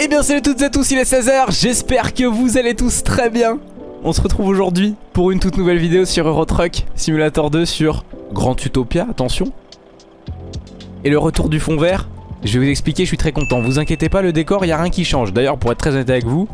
Eh bien salut toutes et à tous, il est 16h, j'espère que vous allez tous très bien. On se retrouve aujourd'hui pour une toute nouvelle vidéo sur Euro Truck Simulator 2 sur Grand Utopia, attention. Et le retour du fond vert, je vais vous expliquer, je suis très content. Vous inquiétez pas, le décor, il n'y a rien qui change. D'ailleurs, pour être très honnête avec vous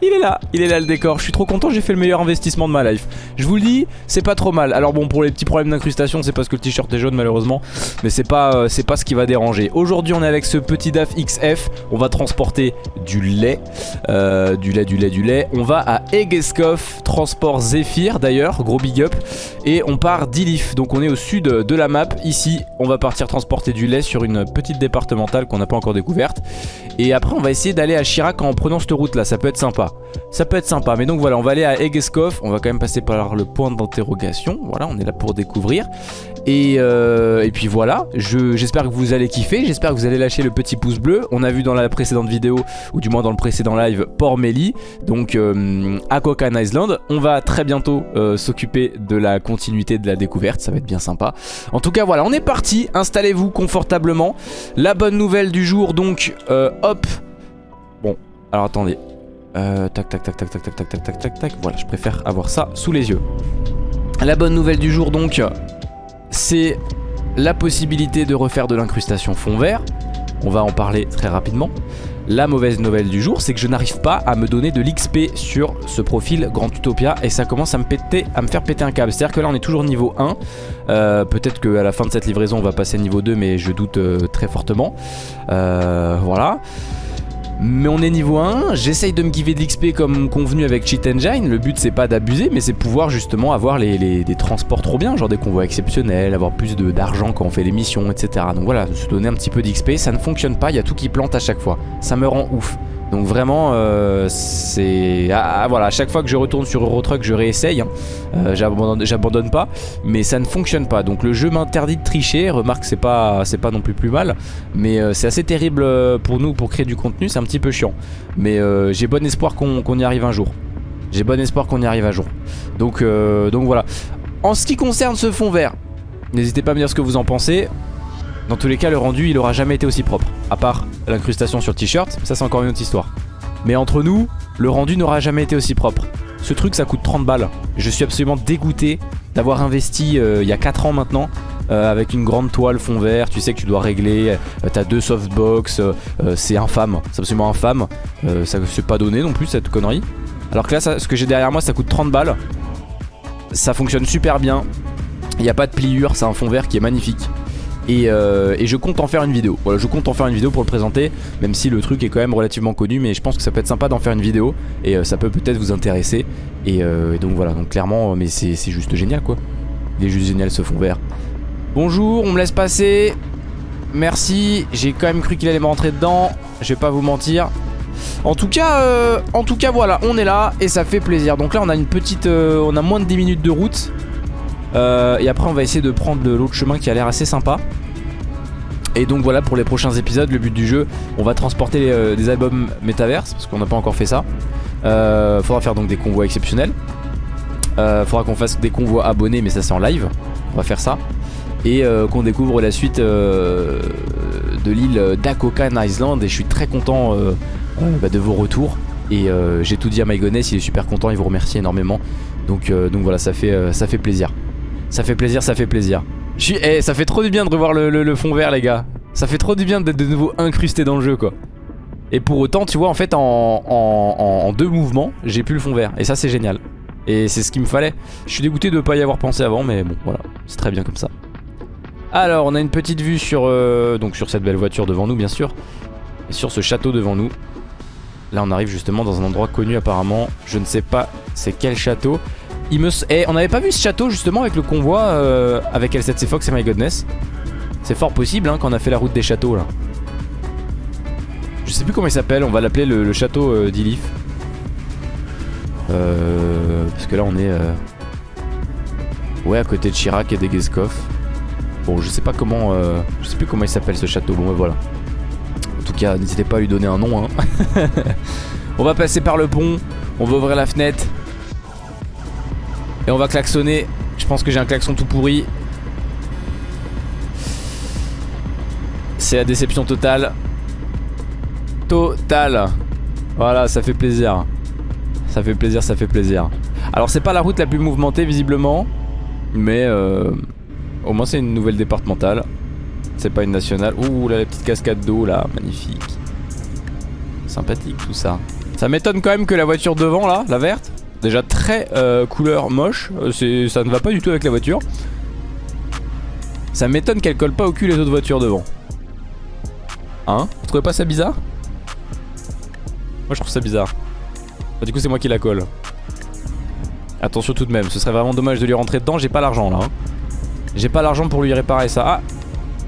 Il est là, il est là le décor. Je suis trop content, j'ai fait le meilleur investissement de ma life. Je vous le dis, c'est pas trop mal. Alors bon, pour les petits problèmes d'incrustation, c'est parce que le t-shirt est jaune malheureusement. Mais c'est pas, euh, pas ce qui va déranger. Aujourd'hui, on est avec ce petit DAF XF. On va transporter du lait. Euh, du lait, du lait, du lait. On va à Egeskov, transport Zephyr d'ailleurs, gros big up. Et on part d'Ilif. Donc on est au sud de la map. Ici, on va partir transporter du lait sur une petite départementale qu'on n'a pas encore découverte. Et après, on va essayer d'aller à Chirac en prenant cette route là. Ça peut être sympa. Ça peut être sympa. Mais donc voilà, on va aller à Egeskov. On va quand même passer par le point d'interrogation. Voilà, on est là pour découvrir. Et, euh, puis voilà, j'espère que vous allez kiffer. J'espère que vous allez lâcher le petit pouce bleu. On a vu dans la précédente vidéo, ou du moins dans le précédent live, Port Melly. Donc euh, à Island. On va très bientôt euh, s'occuper de la continuité de la découverte. Ça va être bien sympa. En tout cas, voilà, on est parti. Installez-vous confortablement. La bonne nouvelle du jour, donc, hop. Bon, alors attendez, euh, tac, tac, tac, tac, tac, tac, tac, tac, tac, tac, tac. Voilà, je préfère avoir ça sous les yeux. La bonne nouvelle du jour, donc, c'est la possibilité de refaire de l'incrustation fond vert. On va en parler très rapidement. La mauvaise nouvelle du jour, c'est que je n'arrive pas à me donner de l'XP sur ce profil Grand Utopia et ça commence à me, péter, à me faire péter un câble. C'est-à-dire que là, on est toujours niveau 1. Euh, peut-être qu'à la fin de cette livraison, on va passer niveau 2, mais je doute euh, très fortement. Voilà. Mais on est niveau 1, j'essaye de me giver de l'XP comme convenu avec Cheat Engine, le but c'est pas d'abuser mais c'est pouvoir justement avoir les, des transports trop bien, genre des convois exceptionnels, avoir plus d'argent quand on fait les missions, etc. Donc voilà, se donner un petit peu d'XP, ça ne fonctionne pas, il y a tout qui plante à chaque fois, ça me rend ouf. Donc vraiment, euh, c'est... Ah, ah, voilà, à chaque fois que je retourne sur Eurotruck, je réessaye. Hein. Euh, J'abandonne pas, mais ça ne fonctionne pas. Donc le jeu m'interdit de tricher. Remarque, c'est pas, pas non plus plus mal. Mais euh, c'est assez terrible pour nous pour créer du contenu. C'est un petit peu chiant. Mais j'ai bon espoir qu'on y arrive un jour. J'ai bon espoir qu'on y arrive un jour. Donc, donc voilà. En ce qui concerne ce fond vert, n'hésitez pas à me dire ce que vous en pensez. Dans tous les cas, le rendu, il aura jamais été aussi propre. À part l'incrustation sur t-shirt, ça c'est encore une autre histoire. Mais entre nous, le rendu n'aura jamais été aussi propre. Ce truc, ça coûte 30 balles. Je suis absolument dégoûté d'avoir investi euh, il y a 4 ans maintenant euh, avec une grande toile fond vert, tu sais que tu dois régler, euh, t'as deux softbox, c'est infâme, c'est absolument infâme, ça ne s'est pas donné non plus cette connerie. Alors que là, ce que j'ai derrière moi, ça coûte 30 balles, ça fonctionne super bien, il n'y a pas de pliure, c'est un fond vert qui est magnifique. Euh, et, je compte en faire une vidéo. Voilà je compte en faire une vidéo pour le présenter Même si le truc est quand même relativement connu Mais je pense que ça peut être sympa d'en faire une vidéo Et euh, ça peut peut-être vous intéresser. Euh, et, donc voilà donc clairement mais c'est juste génial quoi. Il est juste génial ce fond vert. Bonjour on me laisse passer. Merci. J'ai quand même cru qu'il allait me rentrer dedans. Je vais pas vous mentir. En tout cas, en tout cas voilà, on est là et ça fait plaisir. Donc là on a une petite, on a moins de 10 minutes de route. Euh, et après on va essayer de prendre l'autre chemin qui a l'air assez sympa. Et donc voilà pour les prochains épisodes. Le but du jeu on va transporter euh, des albums Metaverse parce qu'on n'a pas encore fait ça. Euh, Faudra faire donc des convois exceptionnels. Euh, Faudra qu'on fasse des convois abonnés mais ça c'est en live. On va faire ça. Et qu'on découvre la suite de l'île d'Akokan Island. Et je suis très content bah, de vos retours. Et j'ai tout dit à Mygoness, il est super content, il vous remercie énormément. Donc, donc voilà ça fait, ça fait plaisir ça fait plaisir, ça fait plaisir. Je. Eh, ça fait trop du bien de revoir le, fond vert, les gars. Ça fait trop du bien d'être de nouveau incrusté dans le jeu, quoi. Et pour autant, tu vois, en fait, en, deux mouvements, j'ai plus le fond vert. Et ça, c'est génial. Et c'est ce qu'il me fallait. Je suis dégoûté de ne pas y avoir pensé avant, mais bon, voilà. C'est très bien comme ça. Alors, on a une petite vue sur, euh, donc sur cette belle voiture devant nous, bien sûr. Et sur ce château devant nous. Là, on arrive justement dans un endroit connu, apparemment. Je ne sais pas c'est quel château. Il me... Eh, on avait pas vu ce château justement avec le convoi euh, avec L7C Fox et My Godness. C'est fort possible hein, quand on a fait la route des châteaux là. Je sais plus comment il s'appelle, on va l'appeler le, château euh, d'Ilif. Euh, parce que là on est... Euh, ouais à côté de Chirac et d'Egeskov. Bon je sais pas comment... Je sais plus comment il s'appelle ce château, bon voilà. En tout cas n'hésitez pas à lui donner un nom. Hein. on va passer par le pont, on va ouvrir la fenêtre. Et on va klaxonner. Je pense que j'ai un klaxon tout pourri. C'est la déception totale. total. Voilà, ça fait plaisir. Ça fait plaisir, ça fait plaisir. Alors c'est pas la route la plus mouvementée visiblement, mais euh, au moins c'est une nouvelle départementale. C'est pas une nationale. Ouh là la petite cascade d'eau là, magnifique. Sympathique tout ça. Ça m'étonne quand même que la voiture devant là, la verte, déjà très euh, couleur moche, euh, ça ne va pas du tout avec la voiture. Ça m'étonne qu'elle colle pas au cul les autres voitures devant. Hein? Vous trouvez pas ça bizarre? Moi je trouve ça bizarre. Bah, du coup c'est moi qui la colle. Attention tout de même, ce serait vraiment dommage de lui rentrer dedans, j'ai pas l'argent là. Hein. J'ai pas l'argent pour lui réparer ça. Ah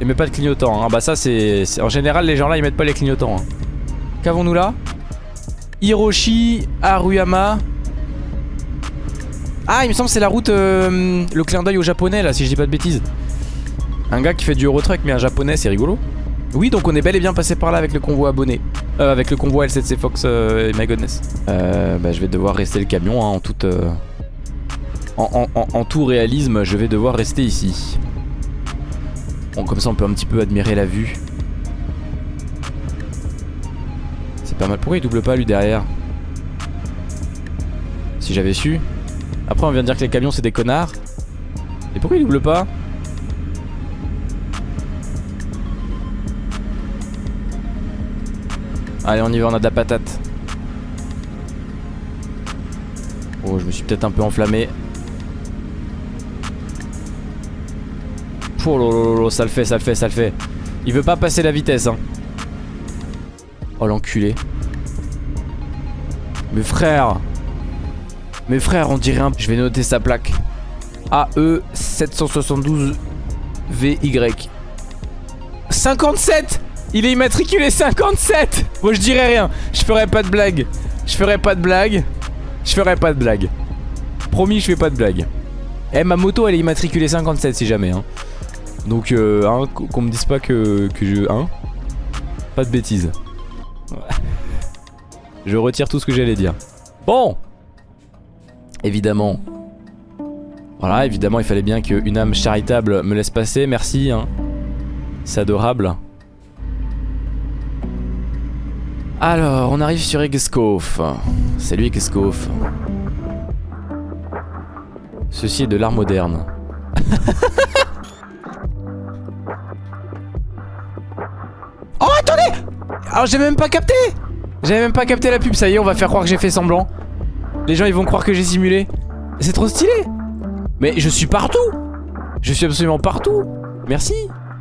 Il met pas de clignotant. Hein. Ah bah ça c'est... En général les gens là ils mettent pas les clignotants. Hein. Qu'avons-nous là? Hiroshi Aruyama. Ah il me semble c'est la route... Euh, le clin d'œil au japonais là si je dis pas de bêtises. Un gars qui fait du Eurotruck mais un japonais c'est rigolo. Oui donc on est bel et bien passé par là avec le convoi abonné. Euh, Avec le convoi L7C Fox euh, et My Goodness. Euh, bah, Je vais devoir rester le camion hein, en toute euh, en, en, tout réalisme je vais devoir rester ici. Bon comme ça on peut un petit peu admirer la vue. C'est pas mal Pourquoi il double pas lui derrière. Si j'avais su Après on vient de dire que les camions c'est des connards. Et pourquoi il double pas Allez on y va on a de la patate. Oh je me suis peut-être un peu enflammé. Oh lolo, ça le fait ça le fait ça le fait. Il veut pas passer la vitesse hein. Oh l'enculé. Mes frères Mes frères on dirait un... Je vais noter sa plaque. AE 772 VY 57 il est immatriculé 57 Moi je dirais rien. Je ferai pas de blague. Je ferai pas de blague. Je ferai pas de blague. Promis je fais pas de blague. Eh ma moto elle est immatriculée 57 si jamais hein. Donc euh, qu'on me dise pas que, que je... Hein. Pas de bêtises. Je retire tout ce que j'allais dire. Bon Évidemment Voilà évidemment il fallait bien qu'une âme charitable me laisse passer Merci hein C'est adorable alors, on arrive sur Egeskov. Salut Egeskov. Ceci est de l'art moderne. oh, attendez Alors, j'ai même pas capté J'avais même pas capté la pub, ça y est, on va faire croire que j'ai fait semblant. Les gens, ils vont croire que j'ai simulé. C'est trop stylé Mais je suis partout Je suis absolument partout Merci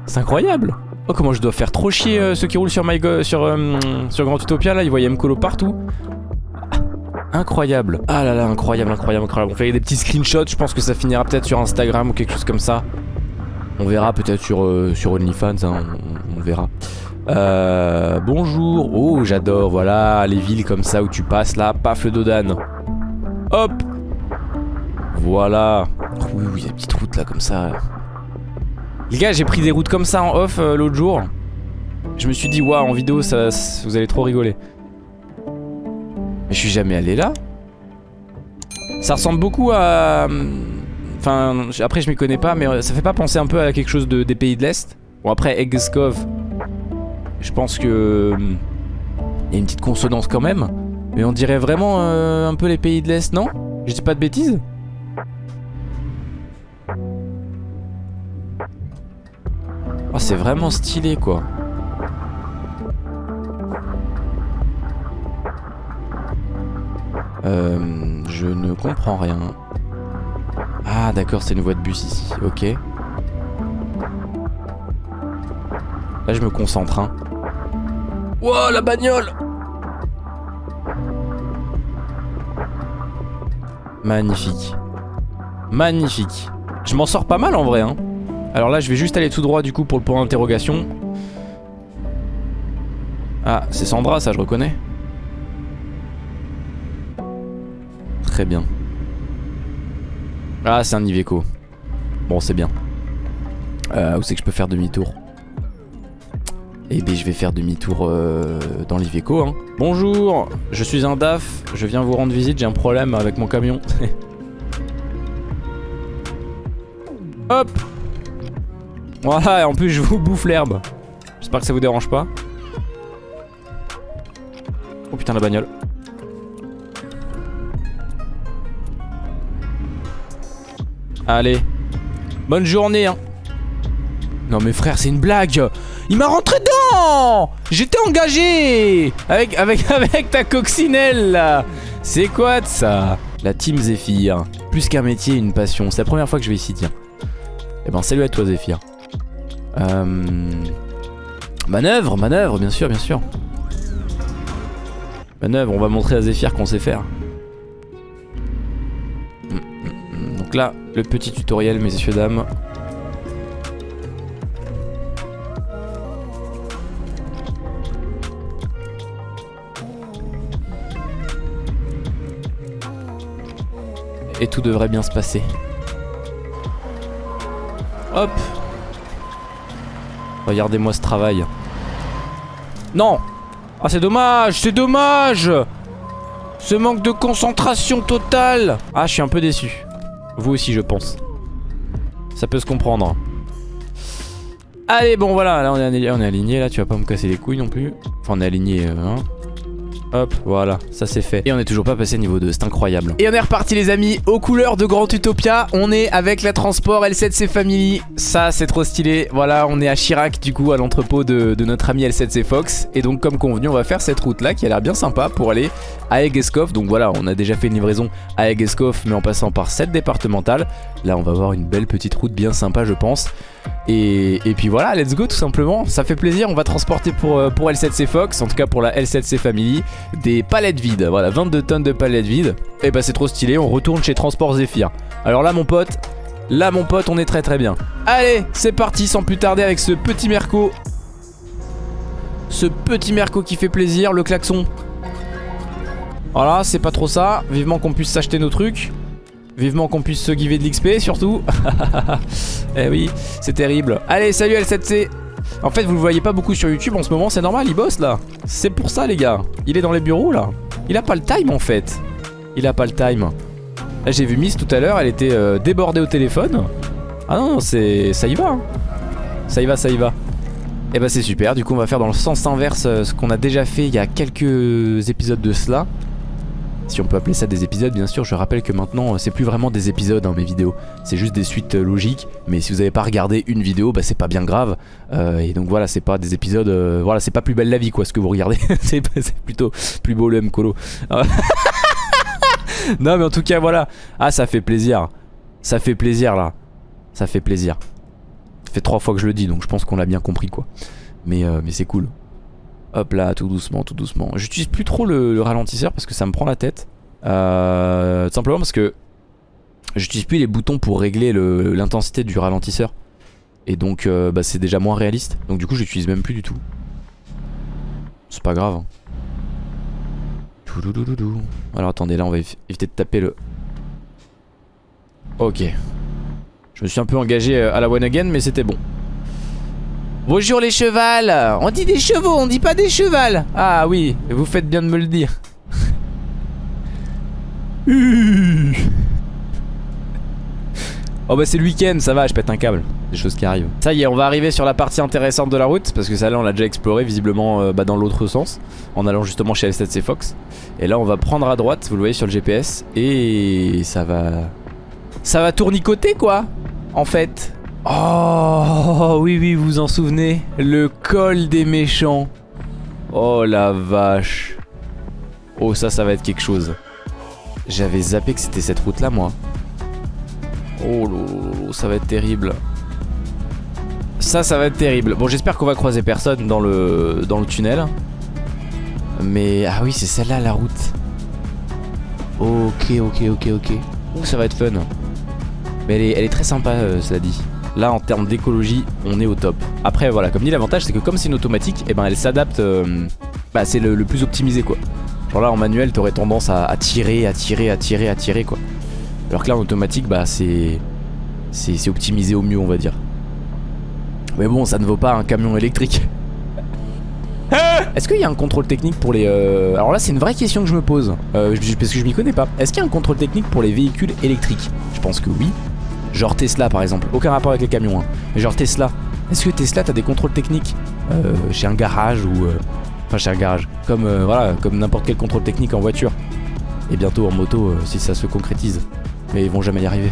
C'est incroyable Oh comment je dois faire trop chier euh, ceux qui roulent sur, sur, euh, sur Grand Utopia là, ils voyaient Mkolo partout. incroyable. Ah là là, incroyable, incroyable, incroyable. On fait des petits screenshots, je pense que ça finira peut-être sur Instagram ou quelque chose comme ça. On verra peut-être sur, euh, OnlyFans, hein, on, verra. bonjour. Oh, j'adore, voilà, les villes comme ça où tu passes là, paf le Dodan. Hop Voilà. Oui, oui, des petites routes là comme ça. Les gars, j'ai pris des routes comme ça en off euh, l'autre jour. Je me suis dit, waouh, en vidéo, ça, vous allez trop rigoler. Mais je suis jamais allé là. Ça ressemble beaucoup à... Enfin, après je m'y connais pas, mais euh, ça fait pas penser un peu à quelque chose de, des pays de l'Est Bon après, Eggskov, je pense que... Il y a une petite consonance quand même. Mais on dirait vraiment euh, un peu les pays de l'Est, non? Je dis pas de bêtises? Oh, c'est vraiment stylé, quoi. Euh, je ne comprends rien. Ah, d'accord, c'est une voie de bus ici. Ok. Là, je me concentre, hein. Wow, la bagnole Magnifique. Magnifique. Je m'en sors pas mal en vrai, hein. Alors là je vais juste aller tout droit du coup pour le point d'interrogation Ah c'est Sandra ça je reconnais Très bien Ah c'est un Iveco Bon c'est bien euh, Où c'est que je peux faire demi-tour? Eh bien je vais faire demi-tour euh, dans l'Iveco hein. Bonjour je suis un DAF Je viens vous rendre visite j'ai un problème avec mon camion Hop voilà, et en plus je vous bouffe l'herbe. J'espère que ça vous dérange pas. Oh putain la bagnole. Allez. Bonne journée hein. Non mais frère c'est une blague Il m'a rentré dedans J'étais engagé avec, avec, ta coccinelle C'est quoi de ça? La team Zephyr. Plus qu'un métier, une passion. C'est la première fois que je vais ici tiens. Eh ben salut à toi Zephyr. Euh... Manœuvre, manœuvre, bien sûr, bien sûr. Manœuvre, on va montrer à Zephyr qu'on sait faire. Donc là, le petit tutoriel, messieurs, dames. Et tout devrait bien se passer. Hop Regardez-moi ce travail. Non Ah c'est dommage, c'est dommage Ce manque de concentration totale Ah je suis un peu déçu. Vous aussi je pense. Ça peut se comprendre. Allez bon voilà, là on est, aligné là, tu vas pas me casser les couilles non plus. Enfin on est aligné, euh, hein. Hop, voilà, ça c'est fait. Et on est toujours pas passé niveau 2, c'est incroyable. Et on est reparti les amis, aux couleurs de Grand Utopia. On est avec la Transport L7C Family. Ça c'est trop stylé. Voilà, on est à Chirac du coup, à l'entrepôt de, notre ami L7C Fox. Et donc comme convenu, on va faire cette route là qui a l'air bien sympa pour aller à Egeskov. Donc voilà, on a déjà fait une livraison à Egeskov mais en passant par cette départementale. Là on va avoir une belle petite route bien sympa je pense. Et, puis voilà, let's go tout simplement. Ça fait plaisir, on va transporter pour, euh, pour L7C Fox, en tout cas pour la L7C Family, des palettes vides. Voilà, 22 tonnes de palettes vides. Et bah c'est trop stylé, on retourne chez Transport Zephyr. Alors là mon pote, là mon pote, on est très très bien. Allez, c'est parti sans plus tarder avec ce petit Merco. Ce petit Merco qui fait plaisir, le klaxon. Voilà, c'est pas trop ça. Vivement qu'on puisse s'acheter nos trucs. Vivement qu'on puisse se giver de l'XP surtout. eh oui, c'est terrible. Allez, salut L7C. En fait, vous le voyez pas beaucoup sur YouTube en ce moment, c'est normal, il bosse là. C'est pour ça les gars. Il est dans les bureaux là. Il a pas le time en fait. Il a pas le time. Là, j'ai vu Miss tout à l'heure, elle était euh, débordée au téléphone. Ah non, non c'est ça y va. Hein. Ça y va, ça y va. Eh bah c'est super, du coup on va faire dans le sens inverse euh, ce qu'on a déjà fait il y a quelques épisodes de cela si on peut appeler ça des épisodes bien sûr je rappelle que maintenant c'est plus vraiment des épisodes hein, mes vidéos. C'est juste des suites euh, logiques. Mais si vous n'avez pas regardé une vidéo bah c'est pas bien grave. Euh, et donc voilà c'est pas des épisodes euh, voilà c'est pas plus belle la vie quoi ce que vous regardez. C'est plutôt plus beau le MColo non mais en tout cas voilà. Ah ça fait plaisir. Ça fait plaisir là. Ça fait plaisir. Ça fait trois fois que je le dis donc je pense qu'on l'a bien compris quoi. Mais, mais c'est cool Hop là, tout doucement, tout doucement. J'utilise plus trop le, ralentisseur parce que ça me prend la tête. Euh, tout simplement parce que j'utilise plus les boutons pour régler l'intensité du ralentisseur. Et donc euh, bah, c'est déjà moins réaliste. Donc du coup j'utilise même plus du tout. C'est pas grave. Hein. Alors attendez, là on va éviter de taper le... Ok. Je me suis un peu engagé euh, à la one again mais c'était bon. Bonjour les chevals On dit des chevaux, on dit pas des chevals Ah oui, vous faites bien de me le dire. oh bah c'est le week-end, ça va, je pète un câble. Des choses qui arrivent. Ça y est, on va arriver sur la partie intéressante de la route, parce que ça là on l'a déjà exploré visiblement euh, bah, dans l'autre sens, en allant justement chez S7C Fox. Et là on va prendre à droite, vous le voyez sur le GPS, et ça va... Ça va tournicoter quoi, en fait. Oh oui oui vous vous en souvenez Le col des méchants. Oh la vache. Oh ça ça va être quelque chose. J'avais zappé que c'était cette route là moi. Oh lolo, ça va être terrible. Ça ça va être terrible. Bon j'espère qu'on va croiser personne dans le, dans le tunnel. Mais ah oui c'est celle-là la route. Ok ok ok ok. Ouh ça va être fun. Mais elle est, elle est très sympa euh, cela dit Là en termes d'écologie on est au top. Après voilà comme dit l'avantage c'est que comme c'est une automatique Et eh ben elle s'adapte euh, Bah c'est le, plus optimisé quoi. Genre là en manuel t'aurais tendance à, tirer, à tirer, à tirer, à tirer quoi. Alors que là en automatique bah c'est C'est optimisé au mieux on va dire. Mais bon ça ne vaut pas un camion électrique. Est-ce qu'il y a un contrôle technique pour les... Euh, alors là c'est une vraie question que je me pose euh, Parce que je m'y connais pas. Est-ce qu'il y a un contrôle technique pour les véhicules électriques? Je pense que oui Genre Tesla par exemple, aucun rapport avec les camions hein. Mais genre Tesla, est-ce que Tesla t'as des contrôles techniques? Euh, chez un garage ou, euh, Enfin chez un garage. Comme euh, voilà, comme n'importe quel contrôle technique en voiture. Et bientôt en moto euh, si ça se concrétise. Mais ils vont jamais y arriver.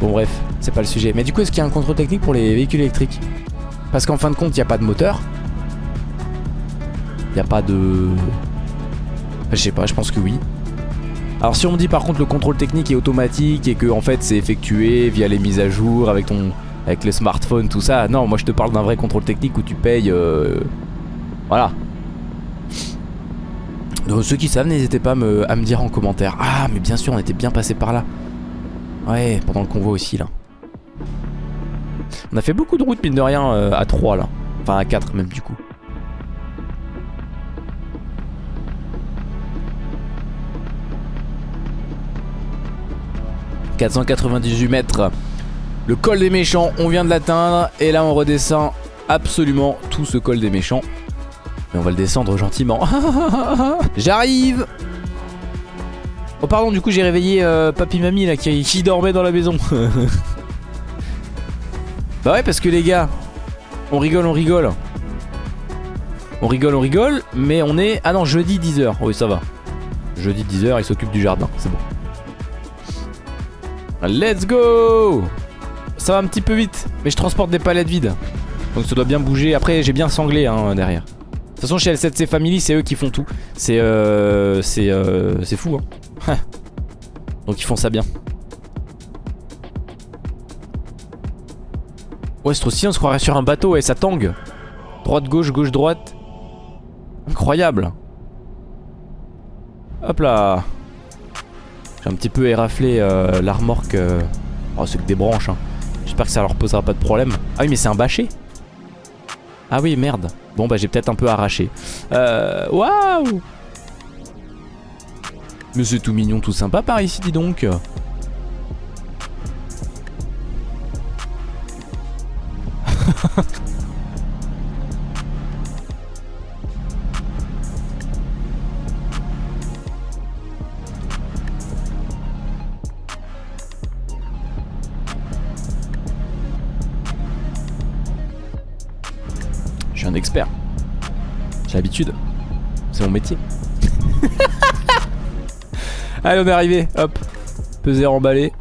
Bon bref, c'est pas le sujet. Mais du coup est-ce qu'il y a un contrôle technique pour les véhicules électriques? Parce qu'en fin de compte il n'y a pas de moteur. Il n'y a pas de... Je sais pas, je pense que oui. Alors si on me dit par contre le contrôle technique est automatique et que en fait c'est effectué via les mises à jour avec ton avec le smartphone tout ça, non moi je te parle d'un vrai contrôle technique où tu payes euh, voilà. Donc ceux qui savent n'hésitez pas à me, dire en commentaire. Ah mais bien sûr on était bien passé par là. Ouais pendant le convoi aussi là. On a fait beaucoup de routes mine de rien euh, à 3 là. Enfin à 4 même du coup. 498 mètres. Le col des méchants, on vient de l'atteindre. Et là, on redescend absolument tout ce col des méchants. Mais on va le descendre gentiment. J'arrive Oh pardon, du coup j'ai réveillé euh, papy mamie là qui, qui dormait dans la maison. bah ouais parce que les gars, on rigole, on rigole. On rigole, on rigole, mais on est... Ah non, jeudi 10h. Oui, ça va. Jeudi 10h, il s'occupe du jardin, c'est bon. Let's go Ça va un petit peu vite, mais je transporte des palettes vides. Donc ça doit bien bouger. Après, j'ai bien sanglé hein, derrière. De toute façon, chez L7C Family, c'est eux qui font tout. C'est euh, c'est euh, fou. Hein. Donc ils font ça bien. Ouais, c'est on se croirait sur un bateau et ça tangue. Droite, gauche, gauche, droite. Incroyable. Hop là. J'ai un petit peu éraflé euh, la remorque. Oh, c'est que des branches. Hein. J'espère que ça leur posera pas de problème. Ah oui, mais c'est un bâché. Ah oui, merde. Bon, bah j'ai peut-être un peu arraché. Euh, waouh Mais c'est tout mignon, tout sympa par ici, dis donc. J'ai l'habitude. C'est mon métier. Allez, on est arrivé. Hop. Peser, emballé.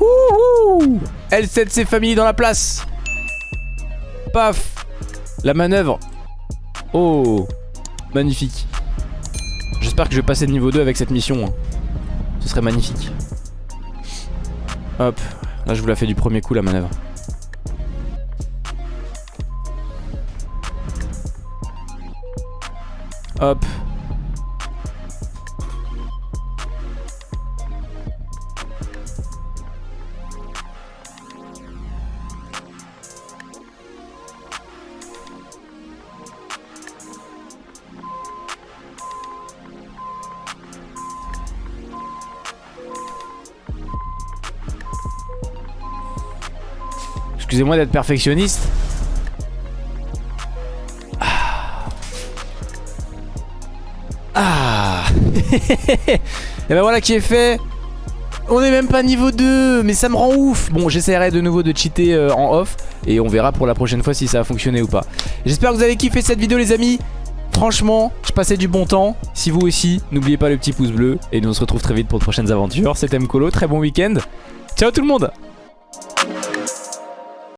Wouhou L7C famille dans la place. Paf. La manœuvre. Oh. Magnifique. J'espère que je vais passer de niveau 2 avec cette mission. Hein. Ce serait magnifique. Hop. Là, je vous la fais du premier coup, la manœuvre. Hop. Excusez-moi d'être perfectionniste. Et ben voilà qui est fait on est même pas niveau 2 Mais ça me rend ouf Bon j'essaierai de nouveau de cheater euh, en off Et on verra pour la prochaine fois si ça a fonctionné ou pas J'espère que vous avez kiffé cette vidéo les amis Franchement, je passais du bon temps. Si vous aussi, n'oubliez pas le petit pouce bleu. Et nous on se retrouve très vite pour de prochaines aventures. C'était Mkolo, très bon week-end. Ciao tout le monde